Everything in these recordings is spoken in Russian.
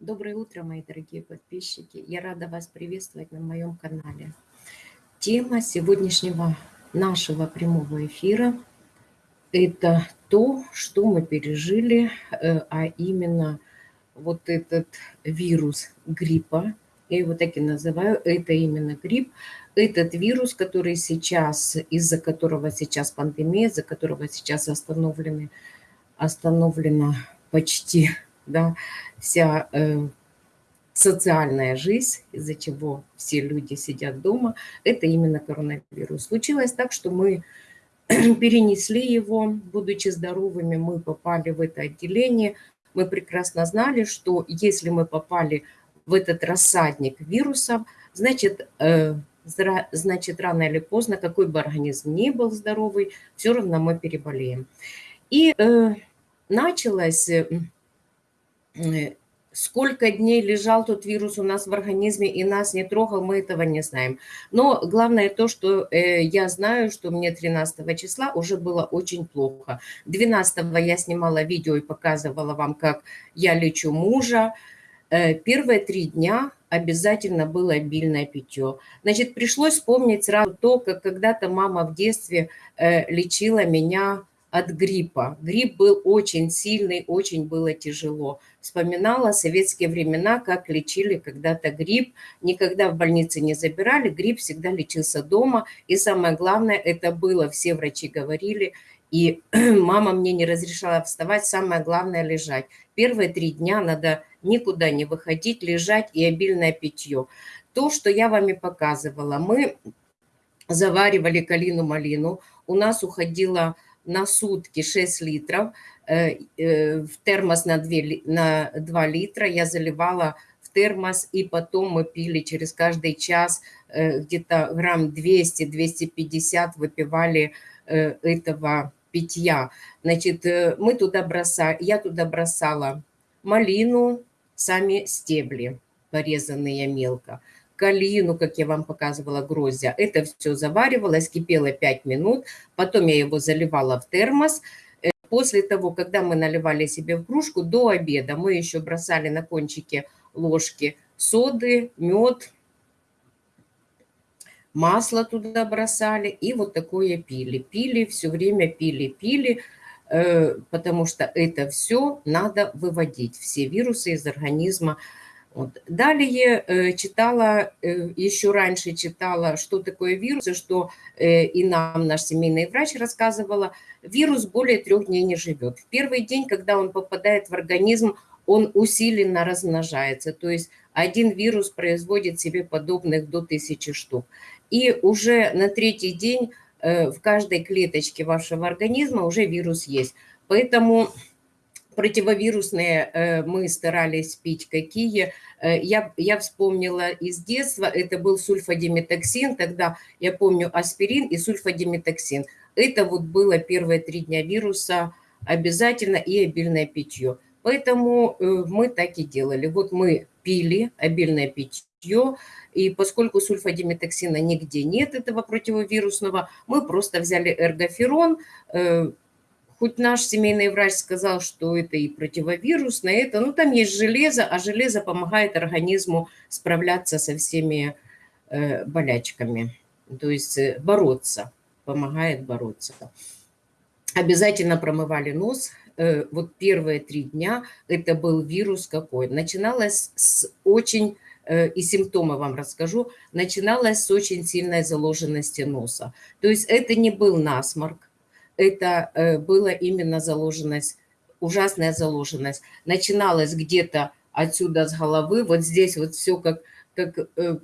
Доброе утро, мои дорогие подписчики. Я рада вас приветствовать на моем канале. Тема сегодняшнего нашего прямого эфира – это то, что мы пережили, э, а именно вот этот вирус гриппа, я его так и называю, это именно грипп, этот вирус, который сейчас, из-за которого сейчас пандемия, из-за которого сейчас остановлены, остановлена почти да, вся э, социальная жизнь, из-за чего все люди сидят дома, это именно коронавирус. Случилось так, что мы перенесли его, будучи здоровыми, мы попали в это отделение. Мы прекрасно знали, что если мы попали в этот рассадник вирусов, значит, э, значит, рано или поздно, какой бы организм ни был здоровый, все равно мы переболеем. И э, началось сколько дней лежал тот вирус у нас в организме и нас не трогал, мы этого не знаем. Но главное то, что э, я знаю, что мне 13 числа уже было очень плохо. 12 я снимала видео и показывала вам, как я лечу мужа. Э, первые три дня обязательно было обильное питье. Значит, пришлось вспомнить сразу то, как когда-то мама в детстве э, лечила меня от гриппа. Грипп был очень сильный, очень было тяжело. Вспоминала советские времена, как лечили когда-то грипп. Никогда в больнице не забирали, грипп всегда лечился дома. И самое главное, это было, все врачи говорили, и мама мне не разрешала вставать, самое главное лежать. Первые три дня надо никуда не выходить, лежать и обильное питье. То, что я вам и показывала, мы заваривали калину-малину, у нас уходило на сутки 6 литров, э, э, в термос на 2, на 2 литра я заливала в термос, и потом мы пили через каждый час э, где-то грамм 200-250 выпивали этого питья. Значит, мы туда бросали, я туда бросала малину, сами стебли, порезанные мелко, калину, как я вам показывала, гроздья. Это все заваривалось, кипело 5 минут, потом я его заливала в термос. Э, после того, когда мы наливали себе в кружку, до обеда мы еще бросали на кончике ложки соды, мед, масло туда бросали и вот такое пили. Пили, все время пили, пили, э, потому что это все надо выводить, все вирусы из организма вот. Далее э, читала, э, еще раньше читала, что такое вирус, и что э, и нам наш семейный врач рассказывала, вирус более трех дней не живет. В первый день, когда он попадает в организм, он усиленно размножается, то есть один вирус производит себе подобных до тысячи штук. И уже на третий день в каждой клеточке вашего организма уже вирус есть. Поэтому противовирусные э, мы старались пить какие. Э, я, я вспомнила из детства, это был сульфадиметоксин, тогда я помню аспирин и сульфадиметоксин. Это вот было первые три дня вируса обязательно и обильное питье. Поэтому э, мы так и делали. Вот мы пили обильное питье, и поскольку сульфадиметоксина нигде нет, этого противовирусного, мы просто взяли эргоферон, Хоть наш семейный врач сказал, что это и противовирусное, это, ну там есть железо, а железо помогает организму справляться со всеми э, болячками, то есть э, бороться, помогает бороться. Обязательно промывали нос. Э, вот первые три дня это был вирус какой. Начиналось с очень э, и симптомы вам расскажу, начиналось с очень сильной заложенности носа. То есть это не был насморк, это э, было именно заложенность, ужасная заложенность. Начиналась где-то отсюда с головы, вот здесь вот все как, как э,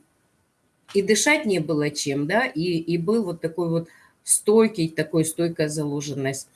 и дышать не было чем, да, и, и был вот такой вот стойкий, такой стойкая заложенность.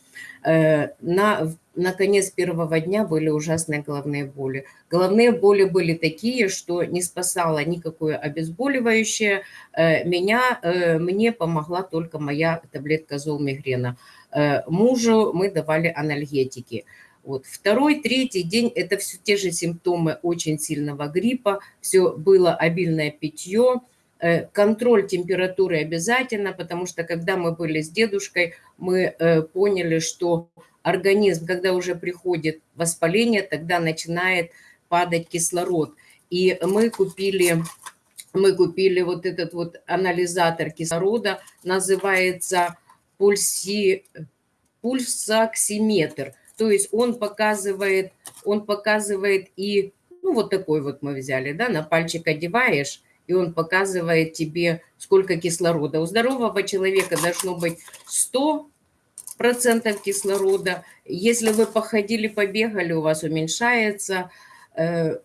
Э, на, на конец первого дня были ужасные головные боли. Головные боли были такие, что не спасало никакое обезболивающее. Меня, мне помогла только моя таблетка золмигрена. Э, мужу мы давали анальгетики. Вот. Второй, третий день – это все те же симптомы очень сильного гриппа, все было обильное питье, э, контроль температуры обязательно, потому что когда мы были с дедушкой, мы э, поняли, что организм, когда уже приходит воспаление, тогда начинает падать кислород. И мы купили, мы купили вот этот вот анализатор кислорода, называется пульси, пульсоксиметр. То есть он показывает, он показывает и, ну вот такой вот мы взяли, да, на пальчик одеваешь, и он показывает тебе, сколько кислорода. У здорового человека должно быть 100 процентов кислорода. Если вы походили, побегали, у вас уменьшается, э,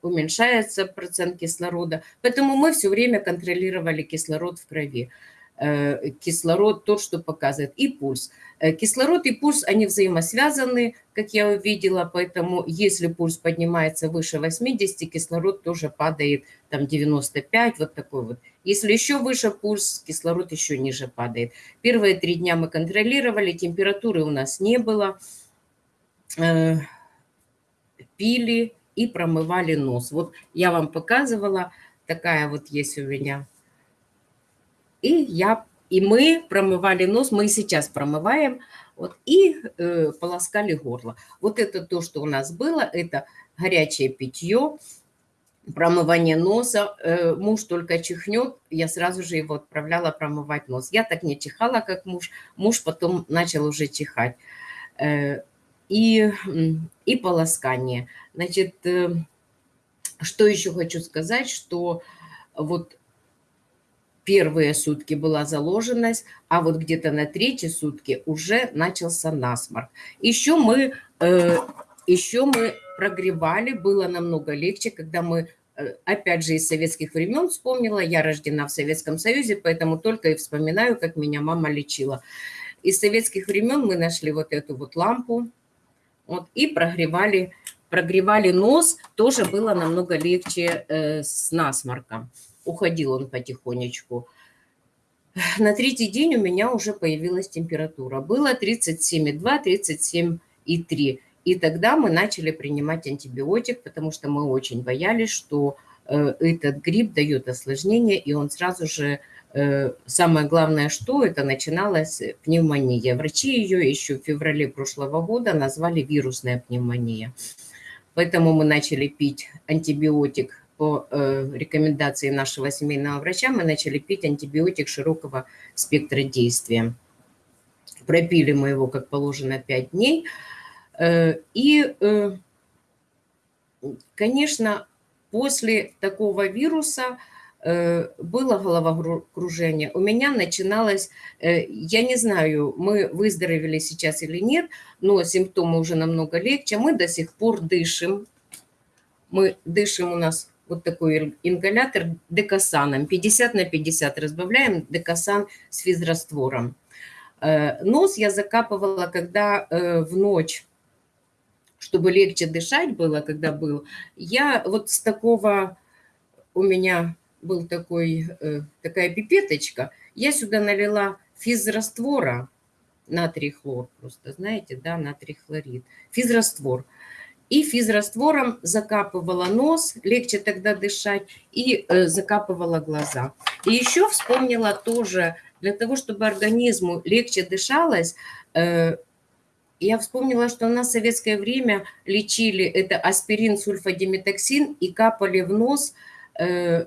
уменьшается процент кислорода. Поэтому мы все время контролировали кислород в крови. Э, кислород, тот, что показывает, и пульс. Э, кислород и пульс, они взаимосвязаны, как я увидела, поэтому если пульс поднимается выше 80, кислород тоже падает там 95, вот такой вот. Если еще выше пульс, кислород еще ниже падает. Первые три дня мы контролировали, температуры у нас не было. Э, пили и промывали нос. Вот я вам показывала, такая вот есть у меня и я, и мы промывали нос, мы и сейчас промываем, вот, и э, полоскали горло. Вот это то, что у нас было, это горячее питье, промывание носа. Э, муж только чихнет, я сразу же его отправляла промывать нос. Я так не чихала, как муж. Муж потом начал уже чихать. Э, и, и полоскание. Значит, э, что еще хочу сказать, что вот первые сутки была заложенность, а вот где-то на третьи сутки уже начался насморк. Еще мы, э, еще мы прогревали, было намного легче, когда мы, э, опять же, из советских времен вспомнила, я рождена в Советском Союзе, поэтому только и вспоминаю, как меня мама лечила. Из советских времен мы нашли вот эту вот лампу вот, и прогревали, прогревали нос, тоже было намного легче э, с насморком уходил он потихонечку. На третий день у меня уже появилась температура. Было 37,2, 37,3. И тогда мы начали принимать антибиотик, потому что мы очень боялись, что э, этот грипп дает осложнение, и он сразу же, э, самое главное, что это начиналась пневмония. Врачи ее еще в феврале прошлого года назвали вирусная пневмония. Поэтому мы начали пить антибиотик по э, рекомендации нашего семейного врача мы начали пить антибиотик широкого спектра действия. Пропили мы его, как положено, 5 дней. Э, и, э, конечно, после такого вируса было головокружение. У меня начиналось, я не знаю, мы выздоровели сейчас или нет, но симптомы уже намного легче. Мы до сих пор дышим. Мы дышим, у нас вот такой ингалятор декасаном. 50 на 50 разбавляем декасан с физраствором. Э, нос я закапывала, когда э, в ночь, чтобы легче дышать было, когда был, я вот с такого, у меня был такой, э, такая пипеточка, я сюда налила физраствора, натрий хлор просто, знаете, да, натрий хлорид, физраствор – и физраствором закапывала нос, легче тогда дышать, и э, закапывала глаза. И еще вспомнила тоже, для того, чтобы организму легче дышалось, э, я вспомнила, что у нас в советское время лечили это аспирин, сульфадиметоксин и капали в нос э,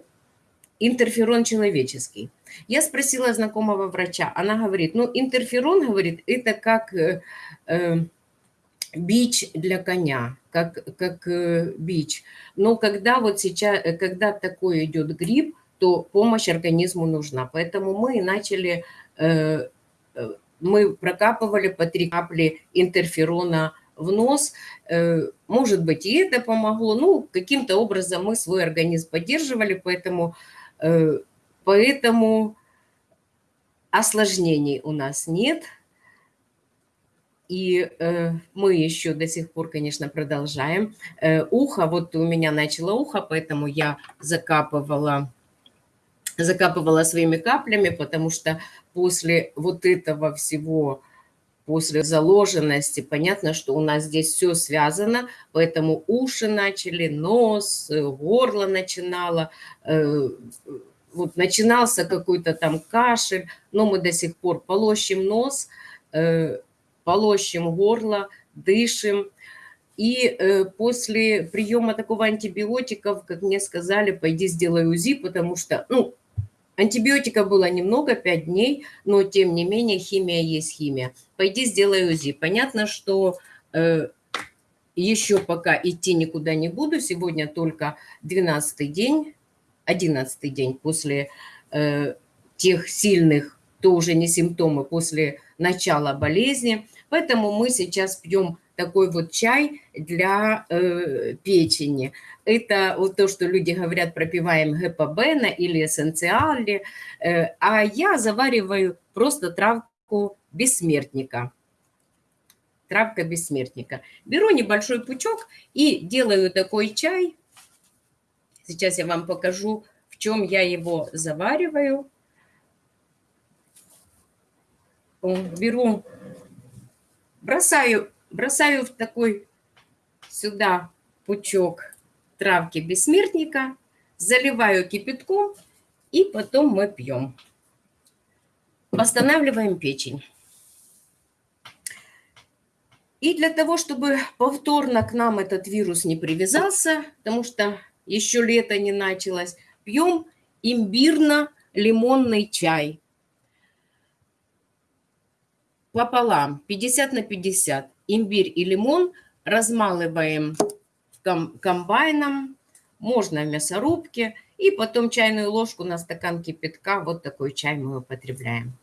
интерферон человеческий. Я спросила знакомого врача, она говорит, ну интерферон, говорит, это как бич для коня, как, как э, бич. Но когда вот сейчас, э, когда такой идет грипп, то помощь организму нужна. Поэтому мы начали, э, мы прокапывали по три капли интерферона в нос. Может быть, и это помогло. Ну, каким-то образом мы свой организм поддерживали, поэтому, поэтому осложнений у нас нет – и э, мы еще до сих пор, конечно, продолжаем. Э, ухо, вот у меня начало ухо, поэтому я закапывала, закапывала своими каплями, потому что после вот этого всего, после заложенности, понятно, что у нас здесь все связано, поэтому уши начали, нос, горло начинало, э, вот начинался какой-то там кашель, но мы до сих пор полощем нос, э, полощем горло, дышим. И э, после приема такого антибиотиков, как мне сказали, пойди сделай УЗИ, потому что, ну, антибиотика было немного, 5 дней, но тем не менее химия есть химия. Пойди сделай УЗИ. Понятно, что э, еще пока идти никуда не буду. Сегодня только 12 день, 11 день после э, тех сильных, то уже не симптомы, после начала болезни. Поэтому мы сейчас пьем такой вот чай для э, печени. Это вот то, что люди говорят, пропиваем гепабена или эссенциали, э, а я завариваю просто травку бессмертника. Травка бессмертника. Беру небольшой пучок и делаю такой чай. Сейчас я вам покажу, в чем я его завариваю. Беру, бросаю бросаю в такой сюда пучок травки бессмертника, заливаю кипятком, и потом мы пьем. Восстанавливаем печень. И для того, чтобы повторно к нам этот вирус не привязался, потому что еще лето не началось, пьем имбирно-лимонный чай. Пополам, 50 на 50 имбирь и лимон размалываем комбайном, можно в мясорубке, и потом чайную ложку на стакан кипятка, вот такой чай мы употребляем.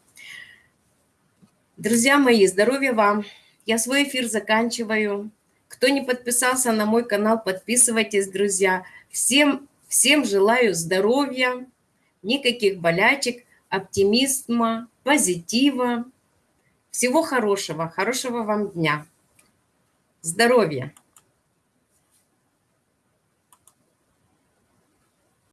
Друзья мои, здоровья вам! Я свой эфир заканчиваю. Кто не подписался на мой канал, подписывайтесь, друзья. Всем, всем желаю здоровья, никаких болячек, оптимизма, позитива. Всего хорошего, хорошего вам дня. Здоровья!